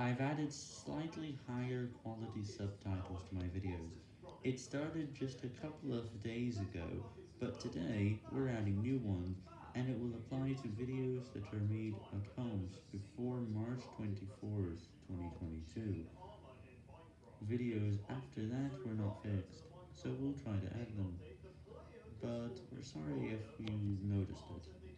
I've added slightly higher quality subtitles to my videos. It started just a couple of days ago, but today we're adding new ones, and it will apply to videos that are made at home before March 24th, 2022. Videos after that were not fixed, so we'll try to add them, but we're sorry if you noticed it.